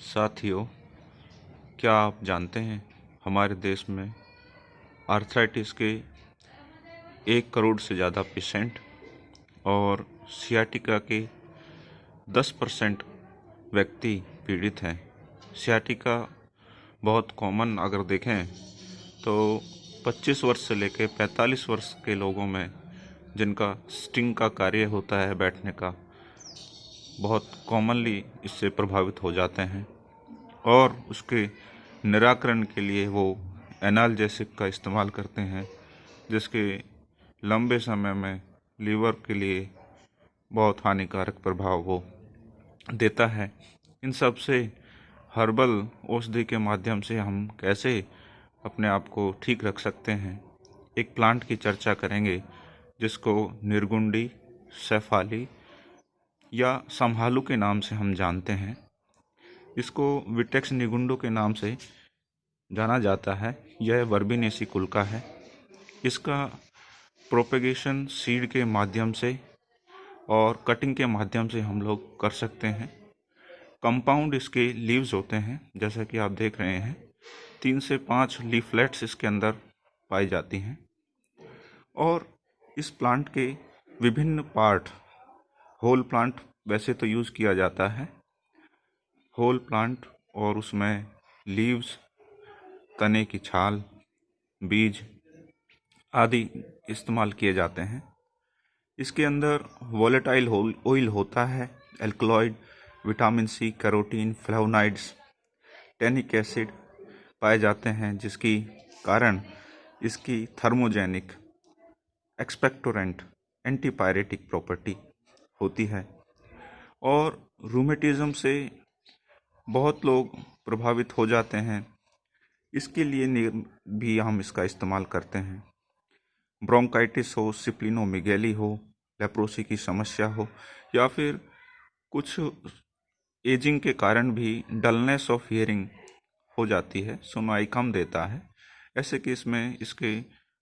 साथियों, क्या आप जानते हैं हमारे देश में आर्थराइटिस के एक करोड़ से ज़्यादा पेशेंट और सियाटिका के दस परसेंट व्यक्ति पीड़ित हैं? सियाटिका बहुत कॉमन अगर देखें तो 25 वर्ष से लेकर 45 वर्ष के लोगों में जिनका स्टिंग का कार्य होता है बैठने का बहुत कॉमनली इससे प्रभावित हो जाते हैं और उसके निराकरण के लिए वो एनालजेसिक का इस्तेमाल करते हैं, जिसके लंबे समय में लीवर के लिए बहुत हानिकारक प्रभाव वो देता है। इन सबसे हर्बल औषधि के माध्यम से हम कैसे अपने आप को ठीक रख सकते हैं, एक प्लांट की चर्चा करेंगे, जिसको निर्गुंडी, सेफाली या संभालू के नाम से हम जानते हैं। इसको विटेक्स निगुंडो के नाम से जाना जाता है। यह वर्बिनेसी कुल का है। इसका प्रोपेगेशन सीड के माध्यम से और कटिंग के माध्यम से हम लोग कर सकते हैं। कंपाउंड इसके लीव्स होते हैं, जैसा कि आप देख रहे हैं। तीन से पाँच लीफलेट्स इसके अंदर पाई जाती हैं। और इस प्लांट के विभिन्न पार्ट होल प्लांट वैसे तो यूज़ किया जाता है। होल प्लांट और उसमें लीव्स, तने की छाल, बीज आदि इस्तेमाल किए जाते हैं। इसके अंदर वॉलेटाइल ऑयल होता है alkaloid vitamin C, carotene, flavonoids, tannic acid पाए जाते हैं, जिसकी कारण इसकी थर्मोजेनिक, एक्सपेक्टोरेंट, एंटीपायरेटिक प्रॉपर्टी होती है। और रूमेटिज़म से बहुत लोग प्रभावित हो जाते हैं। इसके लिए भी हम इसका इस्तेमाल करते हैं। ब्रोंकाइटिस हो, सिप्लिनोमिगेली हो, लेप्रोसी की समस्या हो, या फिर कुछ एजिंग के कारण भी डलनेस ऑफ़ हियरिंग हो जाती है, सुनाई कम देता है। ऐसे केस में इसके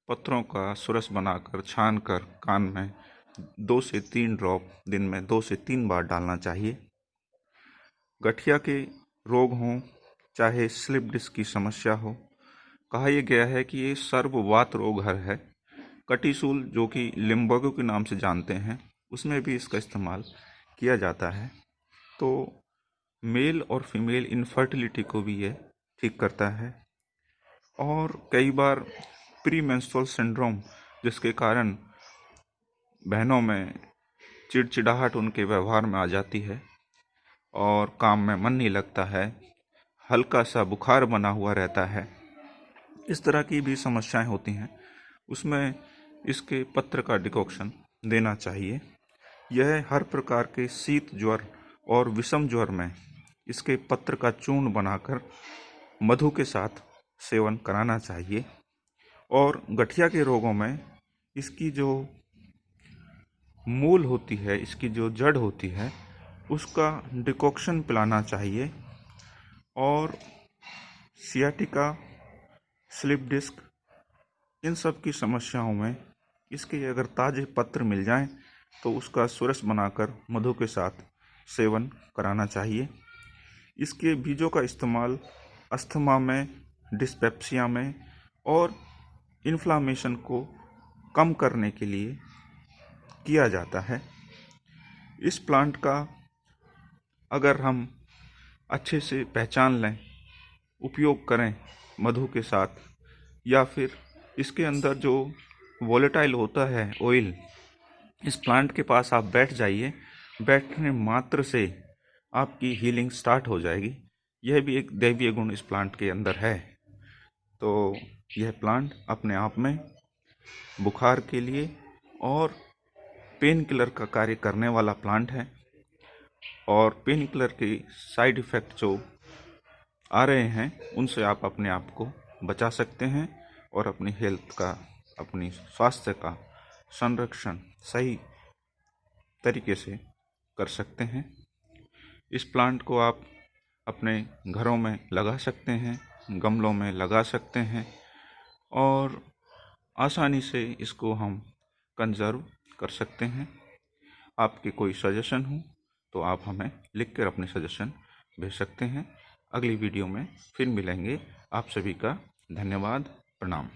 पत्थरों का सुरस बनाकर छान कर कान में दो से तीन ड्रॉप दिन में दो से तीन बार डालना चाहिए। गठिया के रोग हों, चाहे स्लिप डिस्क की समस्या हो, कहा यह गया है कि ये सर्ववात रोग हर है। कटिसूल, जो कि लिम्बगो के नाम से जानते हैं, उसमें भी इसका इस्तेमाल किया जाता है। तो मेल और फीमेल इनफर्टिलिटी को भी ये ठीक करता है। और कई बार प्री सिंड्रोम जिसके कारण बहनों में चिड़चिड़ाहट उनके व्यवहार में आ जाती है और काम में मन नहीं लगता है। हल्का सा बुखार बना हुआ रहता है। इस तरह की भी समस्याएँ होती हैं। उसमें इसके पत्र का डिकॉक्शन देना चाहिए। यह हर प्रकार के शीत ज्वर और विषम ज्वर में इसके पत्र का चूर्ण बनाकर मधु के साथ सेवन कराना चाहिए। और गठिया के रोगों में इसकी जो मूल होती है, इसकी जो जड़ होती है, उसका डिकॉक्शन पिलाना चाहिए। और सियाटिका, स्लिप डिस्क, इन सब की समस्याओं में इसके अगर ताज़े पत्र मिल जाएँ तो उसका सुरस बनाकर मधु के साथ सेवन कराना चाहिए। इसके बीजों का इस्तेमाल अस्थमा में, डिस्पेप्सिया में और इन्फ्लामेशन को कम करने के लिए किया जाता है। इस प्लांट का अगर हम अच्छे से पहचान लें, उपयोग करें मधु के साथ, या फिर इसके अंदर जो वोलेटाइल होता है ऑयल इस प्लांट के पास आप बैठ जाइए। बैठने मात्र से आपकी हीलिंग स्टार्ट हो जाएगी। यह भी एक दैवीय गुण इस प्लांट के अंदर है। तो यह प्लांट अपने आप में बुखार के लिए और पेन किलर का कार्य करने वाला प्लांट है और पेन किलर के साइड इफ़ेक्ट जो आ रहे हैं, उनसे आप अपने आप को बचा सकते हैं और अपनी हेल्थ का, अपनी स्वास्थ्य का संरक्षण सही तरीके से कर सकते हैं। इस प्लांट को आप अपने घरों में लगा सकते हैं, गमलों में लगा सकते हैं और आसानी से इसको हम कंजर्व कर सकते हैं। आपके कोई सजेशन हो तो आप हमें लिख कर अपने सजेशन भेज सकते हैं। अगली वीडियो में फिर मिलेंगे। आप सभी का धन्यवाद। प्रणाम।